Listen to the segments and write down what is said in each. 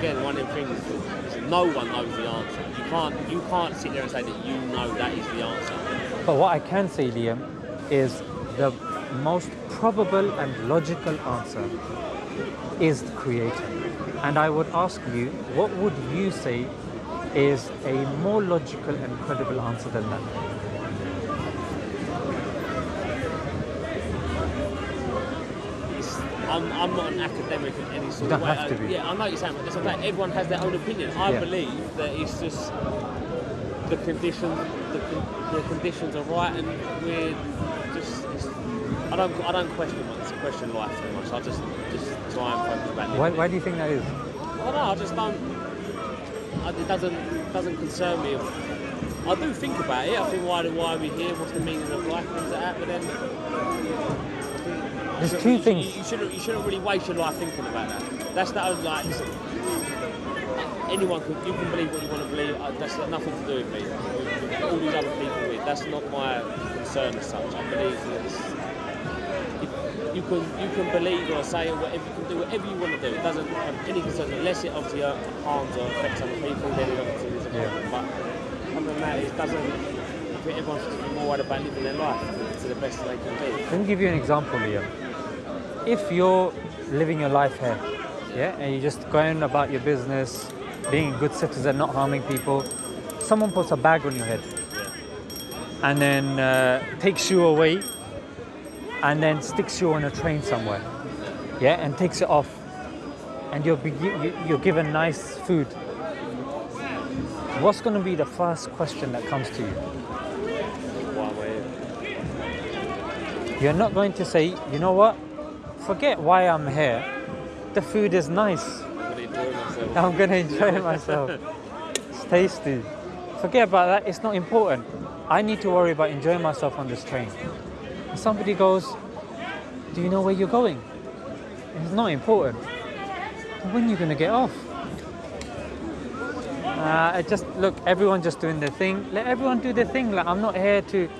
again one of the things. is No one knows the answer. You can't you can't sit there and say that you know that is the answer. But what I can say, Liam, is the most probable and logical answer is the creator. And I would ask you, what would you say is a more logical and credible answer than that? It's, I'm, I'm not an academic in any sort You of don't way. have to I- Yeah, I know you're saying, but it's like everyone has their own opinion. I Yeah. believe that it's just the conditions, the, the conditions are right, and we're just. It's, I don't, I don't question much, question life too much. I just, just try and focus back. Why, why do you think that is? I don't know. I just don't. I, it doesn't doesn't concern me. I do think about it. I think why why are we here? What's the meaning of life? Things like that. But then There's two you, things. You, shouldn't you shouldn't really waste your life thinking about that. That's the only like. Anyone can you can believe what you want to believe. That's got nothing to do with me. All these other people with that's not my concern as such. I believe that you- you can you can believe or say whatever you can do whatever you want to do. It doesn't have any concern unless it obviously uh, harms or affects other people. Then it obviously is a Yeah. problem. But other than that, it doesn't. Everyone should be more worried about living their life to the best they can be. Let me give you an example, Liam. If you're living your life here, yeah, and you're just going about your business, being a good citizen, not harming people, someone puts a bag on your head and then uh, takes you away and then sticks you on a train somewhere, yeah, and takes it off, and you're, you're given nice food. What's going to be the first question that comes to you? You're not going to say, you know what? Forget why I'm here. The food is nice. I'm going to enjoy myself. It's tasty. Forget about that. It's not important. I need to worry about enjoying myself on this train. And somebody goes, Do you know where you're going? It's not important. When are you going to get off? Uh, I just look, everyone just doing their thing. Let everyone do their thing. Like I'm not here to.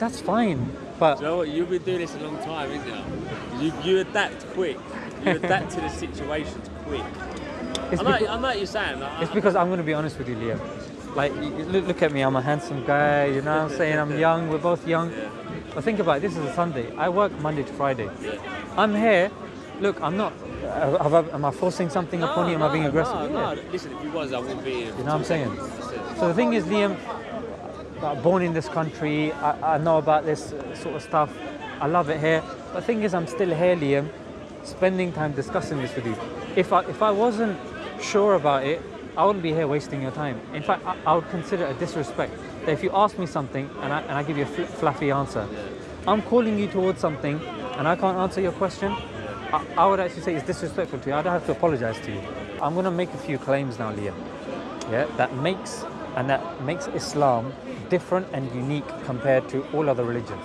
That's fine, but you know what? You've been doing this a long time, isn't you? You, you adapt quick. You adapt to the situations quick. it's I know, because, I know you're saying. It's because I'm going to be honest with you, Liam. Like, look, look at me, I'm a handsome guy, you know what I'm saying? I'm young, we're both young. Yeah. But think about it, this is a Sunday. I work Monday to Friday. Yeah. I'm here. Look, I'm not. Uh, have I, am I forcing something upon you? Am I being aggressive? No, Yeah. no. Listen, if you was, I wouldn't be here. You know what I'm saying? So the thing is, Liam, uh, born in this country, I, I know about this uh, sort of stuff. I love it here. But the thing is, I'm still here, Liam, spending time discussing this with you. If I if I wasn't sure about it, I wouldn't be here wasting your time. In fact, I, I would consider it a disrespect that if you ask me something and I, and I give you a fl- fluffy answer, I'm calling you towards something and I can't answer your question. I, I would actually say it's disrespectful to you. I'd have to apologize to you. I'm going to make a few claims now, Liam yeah, that makes and that makes Islam different and unique compared to all other religions.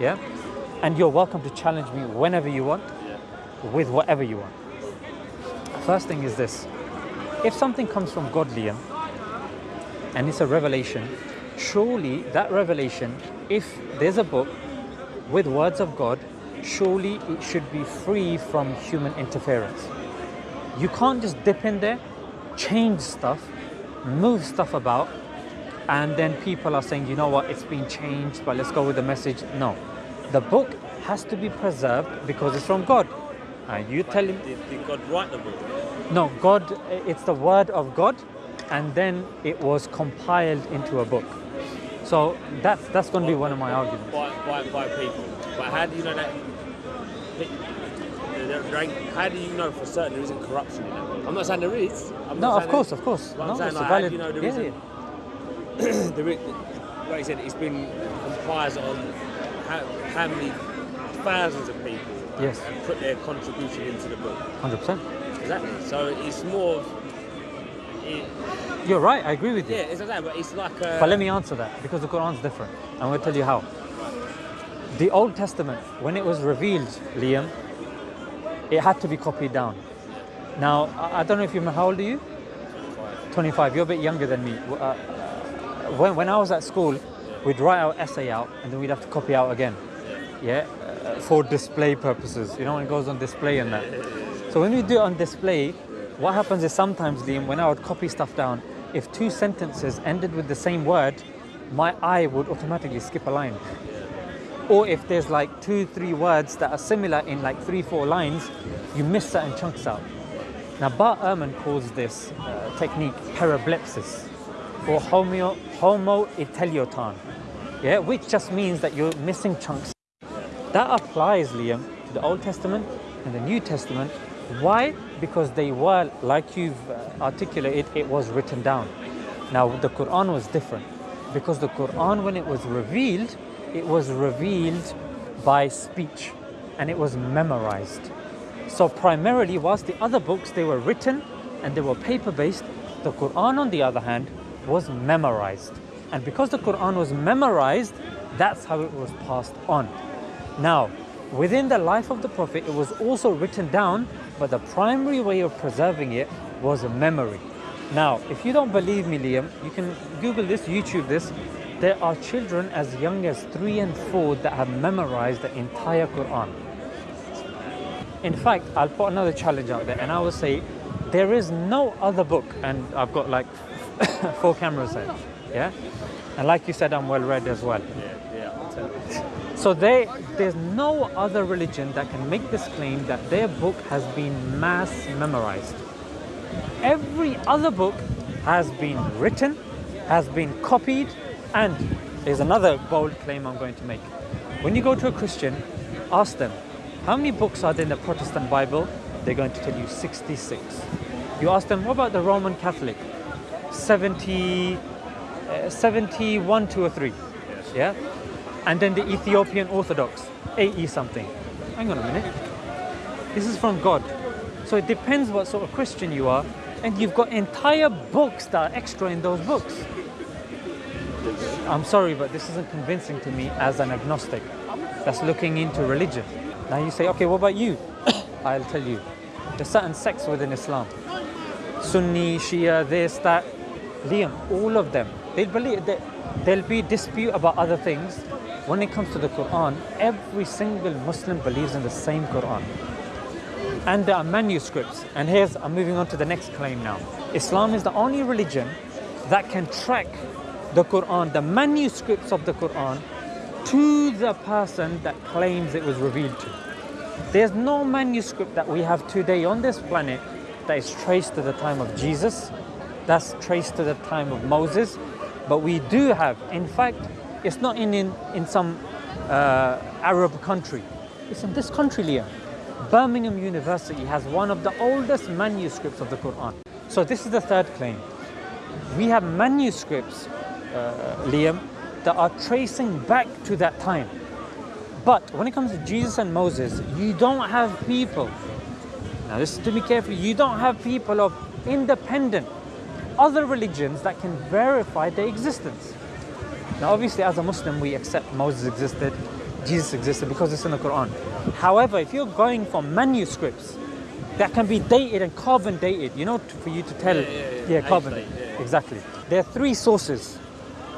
Yeah? And you're welcome to challenge me whenever you want, with whatever you want. First thing is this if something comes from God, Liam, and it's a revelation, surely that revelation, if there's a book with words of God, surely it should be free from human interference. You can't just dip in there, change stuff, move stuff about, and then people are saying, you know what, it's been changed, but let's go with the message. No. The book has to be preserved because it's from God. And you tell him, Did, did God write the book? no, God, it's the word of God, and then it was compiled into a book. So that's that's going to be one of my arguments. By, by, by people. But how do you know that? How do you know for certain there isn't corruption in that book? I'm not saying there is. I'm No, of course, there- of course. But I'm No, saying, like, how do valid. you know there yeah, isn't- yeah. there is, like I said, it's been comprised on how, how many thousands of people Yes, have put their contribution into the book. hundred percent. Exactly. So it's more. Of, it, You're right. I agree with you. yeah, it's like that, but it's like. A, But let me answer that because the Quran's different. I'm going to tell you how. The Old Testament, when it was revealed, Liam, it had to be copied down. Now, I don't know if you remember, how old are you? 25. You're a bit younger than me. Uh, when, when I was at school, we'd write our essay out and then we'd have to copy out again. Yeah? For display purposes. You know, when it goes on display and that. So when we do it on display, what happens is sometimes, Liam, when I would copy stuff down, if two sentences ended with the same word, my eye would automatically skip a line. Or if there's like two, three words that are similar in like three, four lines, you miss certain chunks out. Now, Bart Ehrman calls this uh, technique parablepsis or homo, homoioteleuton, yeah, which just means that you're missing chunks. That applies, Liam, to the Old Testament and the New Testament. Why? Because they were, like you've uh, articulated, it was written down. Now, the Quran was different because the Quran, when it was revealed, it was revealed by speech and it was memorized. So, primarily, whilst the other books they were written and they were paper based, the Quran, on the other hand, was memorized. And because the Quran was memorized, that's how it was passed on. Now, within the life of the Prophet, it was also written down, but the primary way of preserving it was a memory. Now, if you don't believe me, Liam, you can Google this, YouTube this. There are children as young as three and four that have memorized the entire Quran. In fact, I'll put another challenge out there and I will say there is no other book, and I've got like four cameras there, oh. yeah? And like you said, I'm well read as well. So they, there's no other religion that can make this claim that their book has been mass memorized. Every other book has been written, has been copied, and there's another bold claim I'm going to make. When you go to a Christian, ask them, how many books are there in the Protestant Bible? They're going to tell you 66. You ask them, what about the Roman Catholic? 70, uh, 71, 2 or 3. Yeah? And then the Ethiopian Orthodox, AE something. Hang on a minute. This is from God. So it depends what sort of Christian you are. And you've got entire books that are extra in those books. I'm sorry, but this isn't convincing to me as an agnostic that's looking into religion. Now you say, okay, what about you? I'll tell you. There's certain sects within Islam. Sunni, Shia, this, that. Liam, all of them. They'll believe that there'll be dispute about other things. When it comes to the Quran, every single Muslim believes in the same Quran. And there are manuscripts. And here's, I'm moving on to the next claim now. Islam is the only religion that can track the Quran, the manuscripts of the Quran, to the person that claims it was revealed to. There's no manuscript that we have today on this planet that is traced to the time of Jesus, that's traced to the time of Moses, but we do have, in fact, it's not in, in, in some uh, Arab country, it's in this country, Liam. Birmingham University has one of the oldest manuscripts of the Quran. So, this is the third claim. We have manuscripts, uh, Liam, that are tracing back to that time. But when it comes to Jesus and Moses, you don't have people. Now, listen to me carefully. You don't have people of independent other religions that can verify their existence. Now, obviously, as a Muslim, we accept Moses existed, Jesus existed because it's in the Quran. However, if you're going for manuscripts that can be dated and carbon dated, you know, for you to tell, Yeah, yeah, yeah. carbon, yeah. exactly. There are three sources.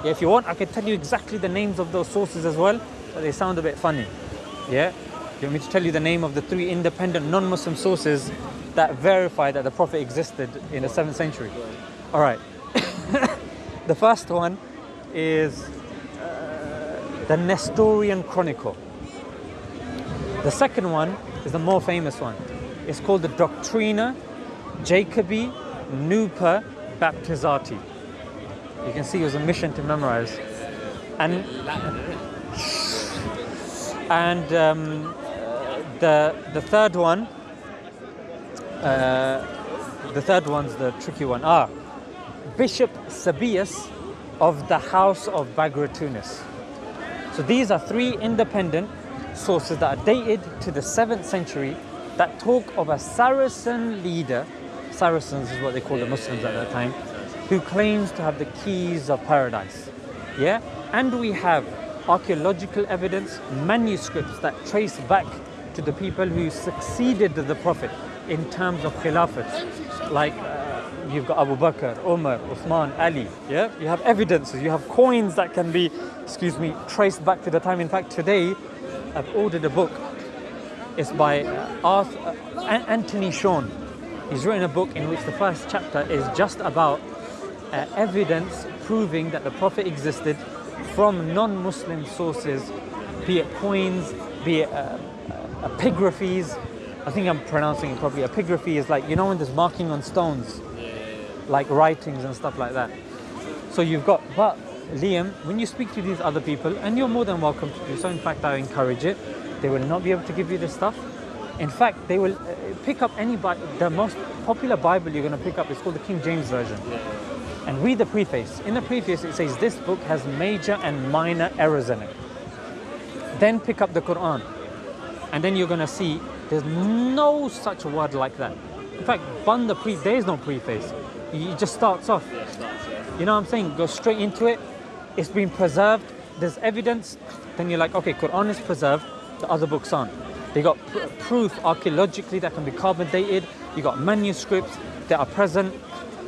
Yeah, if you want, I can tell you exactly the names of those sources as well, but they sound a bit funny. Yeah, do you want me to tell you the name of the three independent non-Muslim sources that verify that the Prophet existed in the seventh century? All right. the first one is the Nestorian Chronicle. The second one is the more famous one. It's called the Doctrina Jacobi Nuper Baptizati. You can see it was a mission to memorize. And and um, the the third one, uh, the third one's the tricky one. Ah, Bishop Sebeos of the House of Bagratunis. So these are three independent sources that are dated to the seventh century that talk of a Saracen leader. Saracens is what they called the Muslims at that time, who claims to have the keys of paradise. Yeah, and we have archaeological evidence, manuscripts that trace back to the people who succeeded the Prophet in terms of khilafat, like uh, you've got Abu Bakr, Umar, Uthman, Ali. Yeah, you have evidences, you have coins that can be, excuse me, traced back to the time. In fact, today I've ordered a book. It's by uh, Arthur, uh, Anthony Shawn. He's written a book in which the first chapter is just about uh, evidence proving that the Prophet existed from non-Muslim sources, be it coins, be it uh, uh, epigraphies. I think I'm pronouncing it properly. Epigraphy is like you know when there's marking on stones, like writings and stuff like that. So you've got, but Liam, when you speak to these other people, and you're more than welcome to do so. In fact, I encourage it. They will not be able to give you this stuff. In fact, they will uh, pick up any Bible. The most popular Bible you're going to pick up is called the King James Version. And read the preface. In the preface, it says this book has major and minor errors in it. Then pick up the Quran, and then you're going to see there's no such word like that. In fact, the pre. There is no preface. It just starts off. You know what I'm saying? Go straight into it. It's been preserved. There's evidence. Then you're like, okay, Quran is preserved. The other books aren't. They got pr- proof archaeologically that can be carbon dated. You got manuscripts that are present.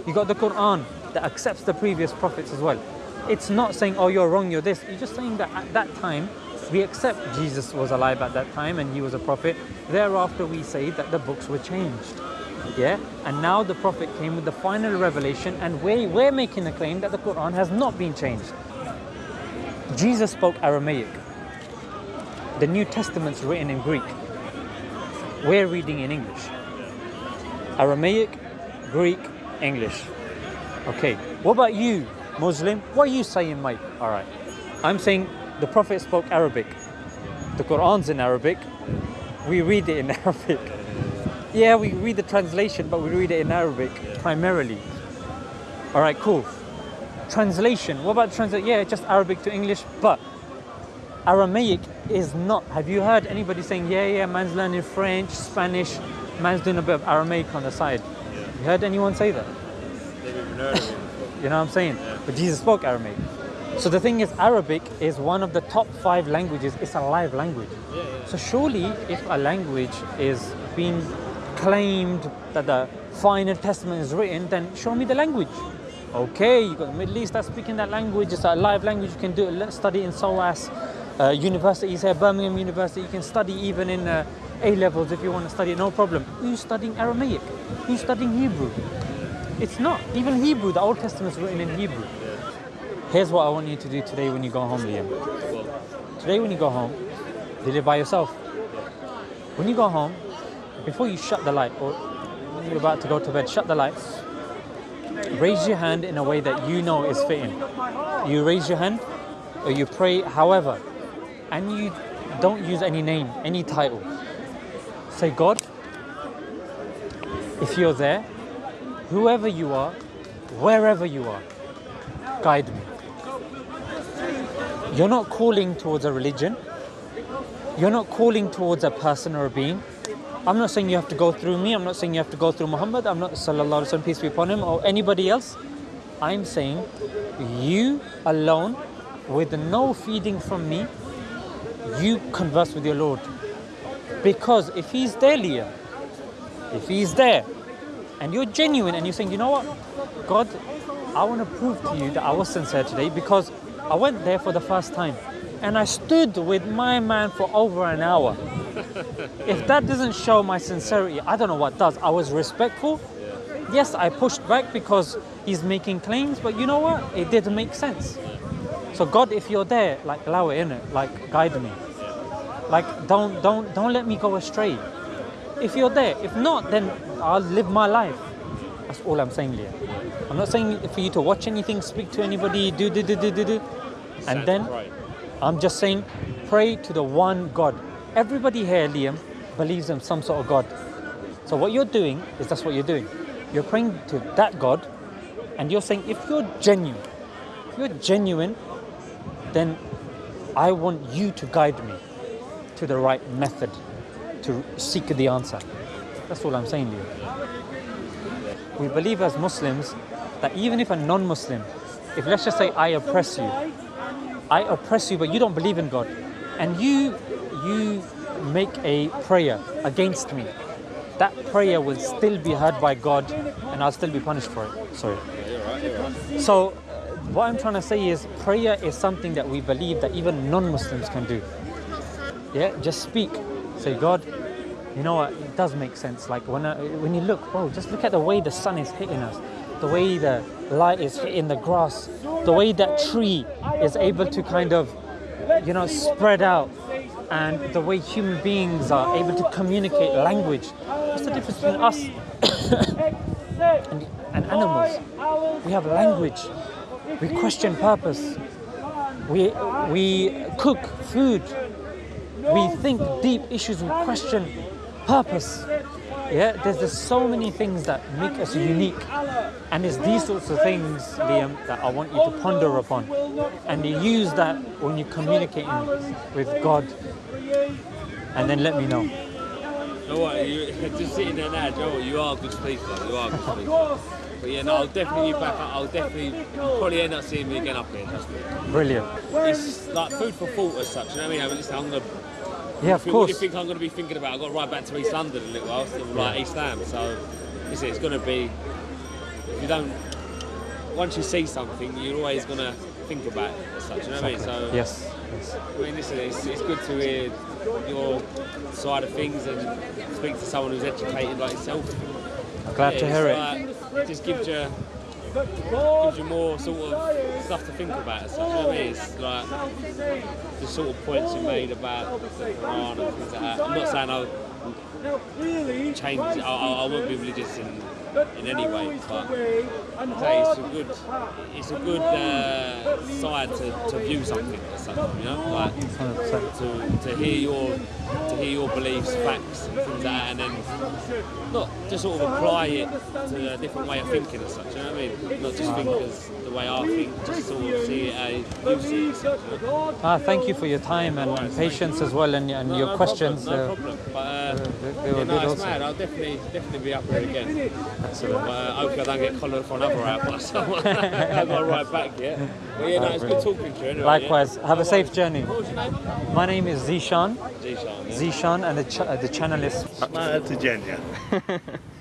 You got the Quran that accepts the previous prophets as well. It's not saying, oh, you're wrong, you're this. You're just saying that at that time, we accept Jesus was alive at that time and he was a prophet. Thereafter, we say that the books were changed. Yeah, and now the Prophet came with the final revelation, and we, we're making the claim that the Quran has not been changed. Jesus spoke Aramaic. The New Testament's written in Greek. We're reading in English. Aramaic, Greek, English. Okay, what about you, Muslim? What are you saying, mate? All right, I'm saying the Prophet spoke Arabic. The Quran's in Arabic. We read it in Arabic. Yeah, we read the translation, but we read it in Arabic primarily. All right, cool. Translation. What about translation? Yeah, just Arabic to English, but Aramaic is not. Have you heard anybody saying, yeah, yeah, man's learning French, Spanish, man's doing a bit of Aramaic on the side? You heard anyone say that? They've even heard of it. You know what I'm saying? But Jesus spoke Aramaic. So the thing is, Arabic is one of the top five languages. It's a live language. Yeah, yeah. So surely, if a language is being claimed that the final testament is written, then show me the language. Okay, you got the Middle East that's speaking that language. It's a live language. You can do it. Study in SOAS uh, universities here, Birmingham University. You can study even in uh, A levels if you want to study. No problem. Who's studying Aramaic? Who's studying Hebrew? It's not. Even Hebrew, the Old Testament is written in Hebrew. Here's what I want you to do today when you go home, Liam. Today, when you go home, you live by yourself. When you go home, before you shut the light or you're about to go to bed, shut the lights. Raise your hand in a way that you know is fitting. You raise your hand or you pray, however, and you don't use any name, any title. Say, God, if you're there, whoever you are, wherever you are, guide me. You're not calling towards a religion. You're not calling towards a person or a being. I'm not saying you have to go through me. I'm not saying you have to go through Muhammad. I'm not sallallahu alaihi wasallam peace be upon him or anybody else. I'm saying you alone, with no feeding from me, you converse with your Lord. Because if He's there, Leah, if He's there, and you're genuine and you're saying, you know what, God, I want to prove to you that I was sincere today because I went there for the first time and I stood with my man for over an hour. If that doesn't show my sincerity, I don't know what does. I was respectful. Yes, I pushed back because he's making claims, but you know what? It didn't make sense. So God, if you're there, like allow it in it, like guide me. Like don't don't don't let me go astray. If you're there, if not, then I'll live my life. That's all I'm saying, Leah. I'm not saying for you to watch anything, speak to anybody, do do do do do do. And then. I'm just saying, pray to the one God. Everybody here, Liam, believes in some sort of God. So what you're doing is that's what you're doing. You're praying to that God, and you're saying, if you're genuine, if you're genuine, then I want you to guide me to the right method to seek the answer. That's all I'm saying, to you. We believe as Muslims that even if a non-Muslim, if let's just say I oppress you, I oppress you, but you don't believe in God, and you you make a prayer against me, that prayer will still be heard by God, and I'll still be punished for it. Sorry. So, uh, what I'm trying to say is, prayer is something that we believe that even non-Muslims can do. Yeah, just speak. Say, God, you know what? It does make sense. Like when I, when you look, bro, just look at the way the sun is hitting us, the way the light is hitting the grass, the way that tree is able to kind of, you know, spread out, and the way human beings are able to communicate language. What's the difference between us and, and animals? We have language. We question purpose. We we cook food. We think deep issues. We question purpose. Yeah, there's, there's so many things that make us unique, and it's these sorts of things, Liam, that I want you to ponder upon, and you use that when you're communicating with God, and then let me know. You know what? You, just sitting there now, Joe, you are a good speaker. You are a good speaker. But yeah, no, I'll definitely be back. I'll definitely probably end up seeing me again up here. Trust me. Brilliant. It's like food for thought as such. You know what I mean? I mean, listen, I'm gonna. Yeah, of course. What do you think I'm going to be thinking about? I've got to ride back to East London in a little while, so like East Ham. So, listen, it's going to be. If you don't. Once you see something, you're always going to think about it as such. You know what I mean? So, Yes. yes. I mean, listen, it's, it's good to hear your side of things and speak to someone who's educated like yourself. I'm glad to Yeah, hear it. it's Like, it just gives you gives you more sort of stuff to think about. As such. I mean? It's like the sort of points you made about the Quran and things like that. I'm not saying I'll change. I, I, won't be religious in any way, but I'd say it's a good it's a good uh, side to, to view something as such. You know, like to, to hear your to hear your beliefs, facts, and things like that, and then not just sort of apply it to a different way of thinking as such. You know what I mean? Not just think as the way I think, just sort of see it how you see it. As such, you know? Ah, thank you for your time and, and patience as well, and, and No- your no questions. Problem, no uh, problem. But uh, they- they yeah, no, it's also. mad. I'll definitely definitely be up here again. Excellent. But uh, hopefully I don't get collared for another hour or someone. I've got to ride back yet. But yeah, no, it's good talking to you anyway. Likewise. Yeah? Have a safe journey. What was your name? My name is Zishan. Zishan. Yeah. Zishan, and the, ch- uh, the channel is to Jenya.